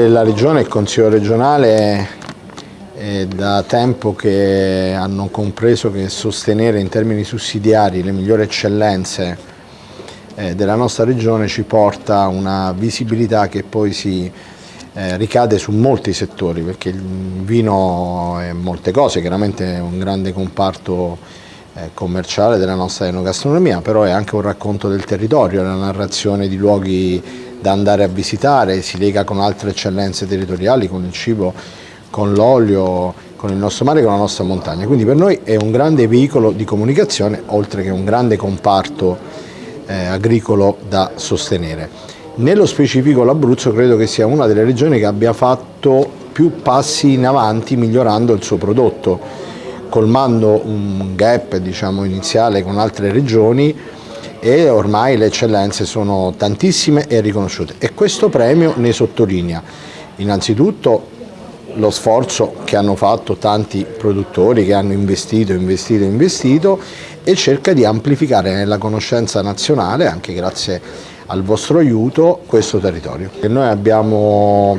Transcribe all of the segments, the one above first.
La Regione e il Consiglio regionale è da tempo che hanno compreso che sostenere in termini sussidiari le migliori eccellenze eh, della nostra Regione ci porta a una visibilità che poi si eh, ricade su molti settori perché il vino è molte cose, chiaramente è un grande comparto eh, commerciale della nostra enogastronomia, però è anche un racconto del territorio, la narrazione di luoghi da andare a visitare, si lega con altre eccellenze territoriali, con il cibo, con l'olio, con il nostro mare, con la nostra montagna. Quindi per noi è un grande veicolo di comunicazione, oltre che un grande comparto eh, agricolo da sostenere. Nello specifico l'Abruzzo credo che sia una delle regioni che abbia fatto più passi in avanti migliorando il suo prodotto, colmando un gap diciamo, iniziale con altre regioni e ormai le eccellenze sono tantissime e riconosciute e questo premio ne sottolinea innanzitutto lo sforzo che hanno fatto tanti produttori che hanno investito, investito, investito e cerca di amplificare nella conoscenza nazionale, anche grazie al vostro aiuto, questo territorio. E noi abbiamo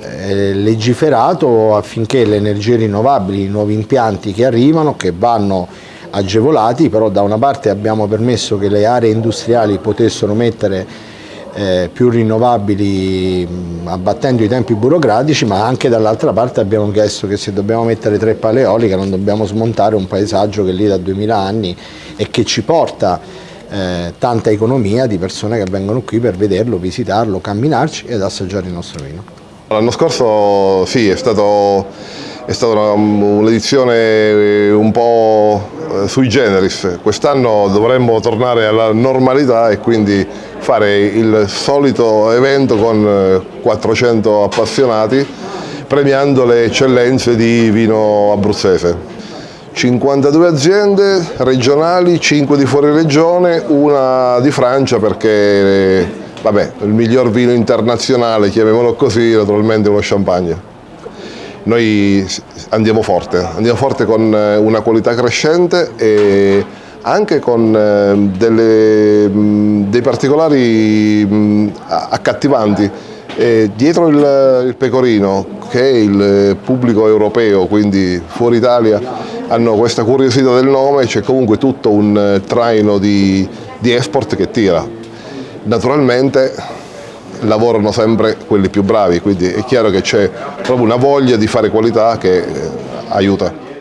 eh, legiferato affinché le energie rinnovabili, i nuovi impianti che arrivano, che vanno agevolati, però da una parte abbiamo permesso che le aree industriali potessero mettere eh, più rinnovabili mh, abbattendo i tempi burocratici, ma anche dall'altra parte abbiamo chiesto che se dobbiamo mettere tre pale eoliche non dobbiamo smontare un paesaggio che è lì da 2000 anni e che ci porta eh, tanta economia di persone che vengono qui per vederlo, visitarlo, camminarci ed assaggiare il nostro vino. L'anno scorso sì, è stato è stata un'edizione un po' eh, sui generis, quest'anno dovremmo tornare alla normalità e quindi fare il solito evento con 400 eh, appassionati premiando le eccellenze di vino abruzzese. 52 aziende regionali, 5 di fuori regione, una di Francia perché vabbè, il miglior vino internazionale, chiamiamolo così, naturalmente uno champagne noi andiamo forte, andiamo forte con eh, una qualità crescente e anche con eh, delle, dei particolari accattivanti. E dietro il, il, pecorino, che è il pubblico europeo, quindi fuori Italia, hanno questa curiosità del nome, c'è comunque tutto un eh, traino di, di export che tira. Naturalmente lavorano sempre quelli più bravi, quindi è chiaro che c'è proprio una voglia di fare qualità che eh, aiuta.